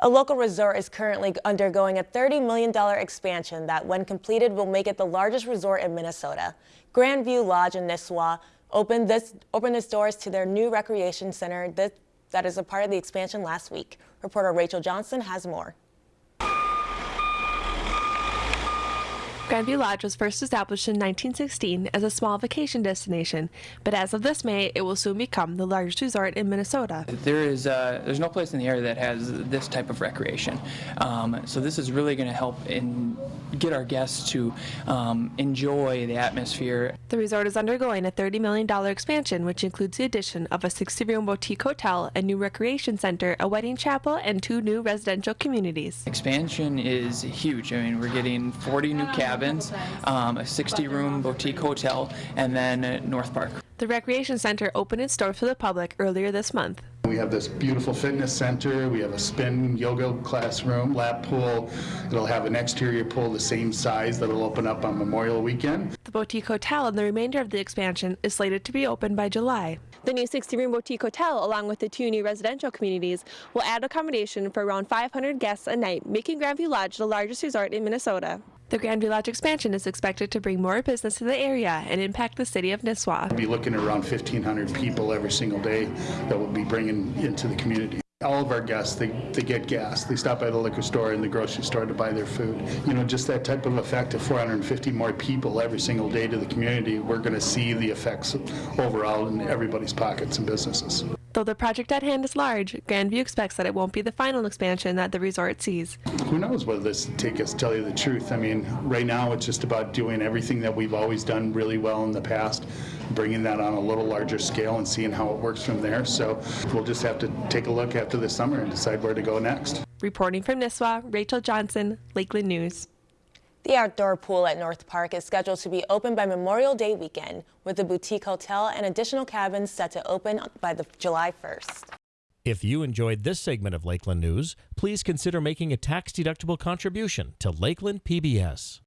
A local resort is currently undergoing a $30 million expansion that, when completed, will make it the largest resort in Minnesota. Grandview Lodge in Nisswa opened, this, opened its doors to their new recreation center that, that is a part of the expansion last week. Reporter Rachel Johnson has more. Grandview Lodge was first established in 1916 as a small vacation destination, but as of this May, it will soon become the largest resort in Minnesota. There is uh, there's no place in the area that has this type of recreation, um, so this is really going to help in get our guests to um, enjoy the atmosphere. The resort is undergoing a $30 million expansion, which includes the addition of a 60-room boutique hotel, a new recreation center, a wedding chapel, and two new residential communities. Expansion is huge. I mean, we're getting 40 new cabins, um, a 60-room boutique hotel, and then North Park. The recreation center opened its doors to the public earlier this month. We have this beautiful fitness center. We have a spin yoga classroom, lap pool. It'll have an exterior pool the same size that'll open up on Memorial Weekend. The boutique hotel and the remainder of the expansion is slated to be open by July. The new 60-room boutique hotel, along with the two new residential communities, will add accommodation for around 500 guests a night, making Grandview Lodge the largest resort in Minnesota. The Grandview Lodge expansion is expected to bring more business to the area and impact the city of Nisswa. We'll be looking at around 1,500 people every single day that we'll be bringing into the community. All of our guests, they, they get gas. They stop by the liquor store and the grocery store to buy their food. You know, just that type of effect of 450 more people every single day to the community, we're going to see the effects overall in everybody's pockets and businesses. Though the project at hand is large, Grandview expects that it won't be the final expansion that the resort sees. Who knows whether this will take us, tell you the truth. I mean, right now it's just about doing everything that we've always done really well in the past, bringing that on a little larger scale and seeing how it works from there. So we'll just have to take a look after the summer and decide where to go next. Reporting from Nisswa, Rachel Johnson, Lakeland News. The outdoor pool at North Park is scheduled to be open by Memorial Day weekend, with the boutique hotel and additional cabins set to open by the July 1st. If you enjoyed this segment of Lakeland News, please consider making a tax-deductible contribution to Lakeland PBS.